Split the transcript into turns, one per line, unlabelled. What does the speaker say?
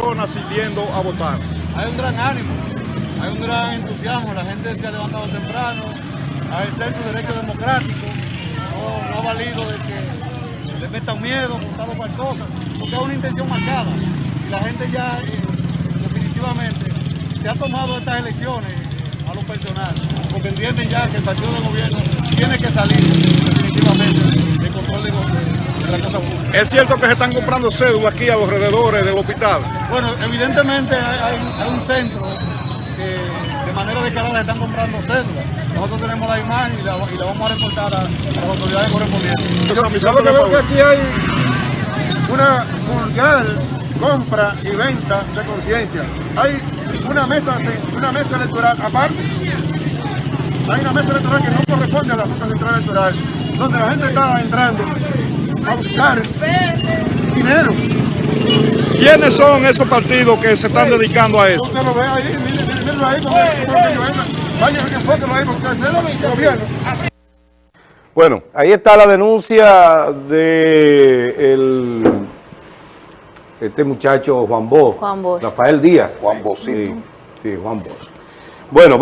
personas siguiendo a votar.
Hay un gran ánimo, hay un gran entusiasmo, la gente se ha levantado temprano a ejercer su derecho democrático, no, no ha valido de que le metan miedo, montar cualquier cosa, porque es una intención marcada y la gente ya eh, definitivamente se ha tomado estas elecciones a lo personal, entienden ya que el partido de gobierno tiene que salir definitivamente del control de, de la cosa pública.
Es cierto que se están comprando cédulas aquí a los alrededores del hospital.
Bueno, evidentemente hay, un centro que de manera descarada están comprando cédulas. Nosotros tenemos la imagen y la, y la vamos a reportar a, a las autoridades correspondientes.
Entonces,
Yo, yo lo que veo que aquí hay una vulgar compra y venta de conciencia. Hay una mesa, de- una mesa electoral aparte. Hay una mesa electoral que no corresponde a la Junta Central Electoral, donde la gente está entrando a buscar dinero.
¿Quiénes son esos partidos que se están dedicando a eso?
Usted lo ve ahí, mire, mire, ahí, como que entro. Vaya, enfóquelo ahí, porque es el gobierno.
Bueno, ahí está la denuncia de el, este muchacho Juan Bosch.
Juan Bosch.
Rafael Díaz.
Juan Bocito.
Sí, sí, Juan Bosch. Bueno, va-